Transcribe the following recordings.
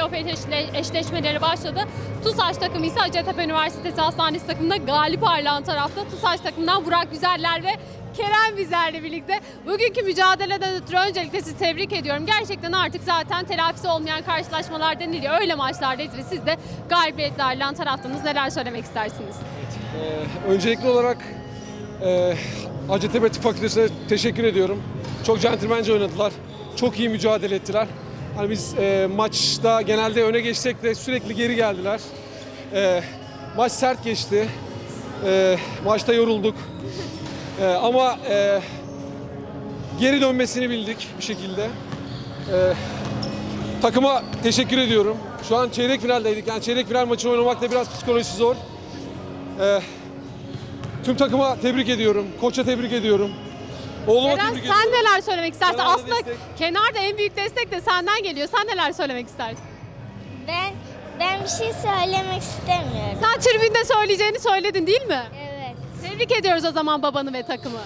6. sezonda artık playoff eşleşme- eşleşmeleri başladı. TUSAŞ takımı ise Hacettepe Üniversitesi Hastanesi takımında galip ayrılan tarafta. TUSAŞ takımından Burak Güzeller ve Kerem bizlerle birlikte. Bugünkü mücadeleden ötürü öncelikle sizi tebrik ediyorum. Gerçekten artık zaten telafisi olmayan karşılaşmalar deniliyor. Öyle maçlardayız ve siz de galibiyetle ayrılan taraftanız. Neler söylemek istersiniz? Ee, öncelikli olarak e, Hacettepe Tıp Fakültesi'ne teşekkür ediyorum. Çok centilmence oynadılar. Çok iyi mücadele ettiler. Hani biz e, maçta genelde öne geçsek de sürekli geri geldiler. E, maç sert geçti. E, maçta yorulduk. E, ama e, geri dönmesini bildik bir şekilde. E, takıma teşekkür ediyorum. Şu an çeyrek finaldeydik. Yani çeyrek final maçını oynamak da biraz psikolojisi zor. E, Tüm takıma tebrik ediyorum. Koça tebrik ediyorum. Oğluma Eren sen ediyorum. neler söylemek istersin? Kenarda Aslında destek. kenarda en büyük destek de senden geliyor. Sen neler söylemek istersin? Ben ben bir şey söylemek istemiyorum. Sen tribünde söyleyeceğini söyledin değil mi? Evet. Tebrik ediyoruz o zaman babanı ve takımı.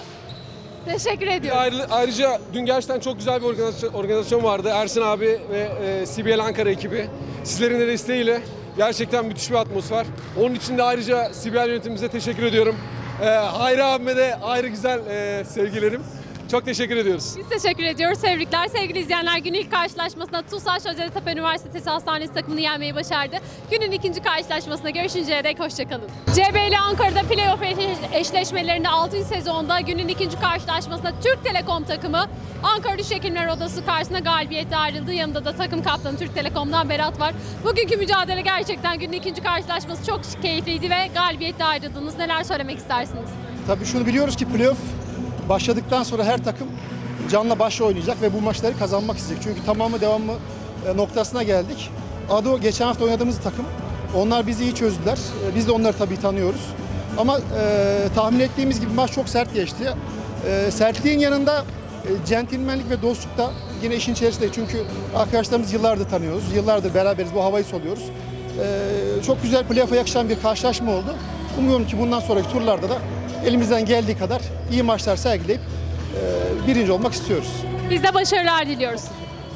Teşekkür ediyorum. ayrı- ayrıca dün gerçekten çok güzel bir organizasyon, organizasyon vardı. Ersin abi ve e, CBL Ankara ekibi. Sizlerin de desteğiyle gerçekten müthiş bir atmosfer. Onun için de ayrıca CBL yönetimimize teşekkür ediyorum. E, Hayri abime de ayrı güzel e, sevgilerim. Çok teşekkür ediyoruz. Biz teşekkür ediyoruz. Tebrikler sevgili izleyenler. Günün ilk karşılaşmasında TUSAŞ Hacettepe Üniversitesi Hastanesi takımını yenmeyi başardı. Günün ikinci karşılaşmasında görüşünceye dek hoşçakalın. CBL Ankara'da playoff eş- eşleşmelerinde 6. sezonda günün ikinci karşılaşmasında Türk Telekom takımı Ankara Diş Hekimler Odası karşısında galibiyete ayrıldı. Yanında da takım kaptanı Türk Telekom'dan Berat var. Bugünkü mücadele gerçekten günün ikinci karşılaşması çok keyifliydi ve galibiyetle ayrıldınız. Neler söylemek istersiniz? Tabii şunu biliyoruz ki playoff başladıktan sonra her takım canla başla oynayacak ve bu maçları kazanmak isteyecek. Çünkü tamamı devamı e, noktasına geldik. Ado geçen hafta oynadığımız takım. Onlar bizi iyi çözdüler. E, Biz de onları tabii tanıyoruz. Ama e, tahmin ettiğimiz gibi maç çok sert geçti. E, sertliğin yanında e, centilmenlik ve dostluk da yine işin içerisinde. Çünkü arkadaşlarımız yıllardır tanıyoruz. Yıllardır beraberiz. Bu havayı soluyoruz. E, çok güzel playoff'a yakışan bir karşılaşma oldu. Umuyorum ki bundan sonraki turlarda da elimizden geldiği kadar iyi maçlar sergileyip e, birinci olmak istiyoruz. Biz de başarılar diliyoruz.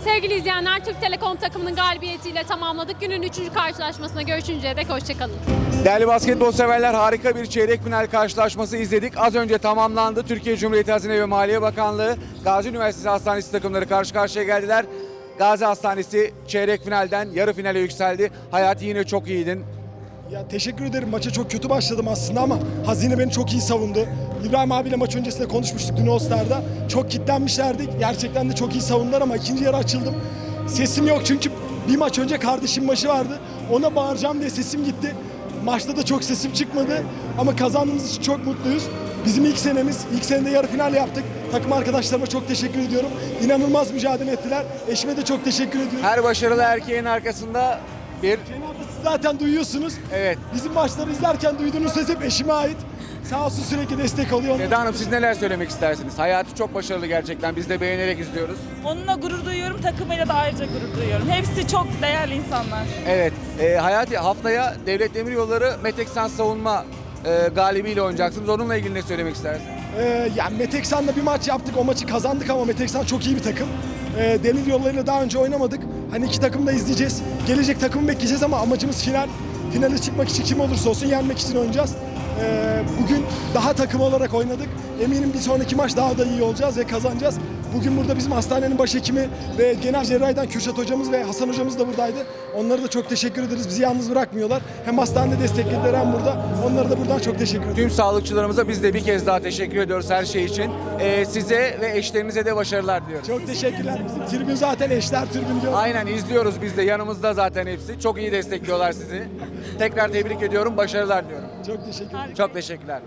Sevgili izleyenler, Türk Telekom takımının galibiyetiyle tamamladık. Günün üçüncü karşılaşmasına görüşünceye dek hoşçakalın. Değerli basketbol severler harika bir çeyrek final karşılaşması izledik. Az önce tamamlandı. Türkiye Cumhuriyeti Hazine ve Maliye Bakanlığı Gazi Üniversitesi Hastanesi takımları karşı karşıya geldiler. Gazi Hastanesi çeyrek finalden yarı finale yükseldi. Hayati yine çok iyiydin. Ya teşekkür ederim. Maça çok kötü başladım aslında ama Hazine beni çok iyi savundu. İbrahim abiyle maç öncesinde konuşmuştuk dün All Star'da. Çok kitlenmişlerdi. Gerçekten de çok iyi savundular ama ikinci yarı açıldım. Sesim yok çünkü bir maç önce kardeşim maçı vardı. Ona bağıracağım diye sesim gitti. Maçta da çok sesim çıkmadı ama kazandığımız için çok mutluyuz. Bizim ilk senemiz, ilk senede yarı final yaptık. Takım arkadaşlarıma çok teşekkür ediyorum. İnanılmaz mücadele ettiler. Eşime de çok teşekkür ediyorum. Her başarılı erkeğin arkasında bir siz zaten duyuyorsunuz. evet. Bizim maçları izlerken duyduğunuz ses hep eşime ait. Sağ olsun sürekli destek oluyor. Seda Hanım siz neler söylemek istersiniz? Hayati çok başarılı gerçekten. Biz de beğenerek izliyoruz. Onunla gurur duyuyorum, takımıyla da ayrıca gurur duyuyorum. Hepsi çok değerli insanlar. Evet. E, Hayati haftaya Devlet Demiryolları Meteksan Savunma e, galibiyle oynayacaksınız. Onunla ilgili ne söylemek istersiniz? Ee, yani Meteksan'la bir maç yaptık. O maçı kazandık ama Meteksan çok iyi bir takım. Ee, Demir yollarıyla daha önce oynamadık. Hani iki takım da izleyeceğiz. Gelecek takımı bekleyeceğiz ama amacımız final. Finale çıkmak için kim olursa olsun yenmek için oynayacağız. Ee, bugün daha takım olarak oynadık. Eminim bir sonraki maç daha da iyi olacağız ve kazanacağız. Bugün burada bizim hastanenin başhekimi ve genel cerrahiden Kürşat hocamız ve Hasan hocamız da buradaydı. Onlara da çok teşekkür ederiz. Bizi yalnız bırakmıyorlar. Hem hastanede desteklediler hem burada. Onlara da buradan çok teşekkür ederim. Tüm sağlıkçılarımıza biz de bir kez daha teşekkür ediyoruz her şey için. E, size ve eşlerinize de başarılar diliyoruz. Çok teşekkürler. Bizim tribün zaten eşler tribünü gördük. Aynen izliyoruz biz de yanımızda zaten hepsi. Çok iyi destekliyorlar sizi. Tekrar tebrik ediyorum, başarılar diliyorum. Çok teşekkür ederim. Çok teşekkürler.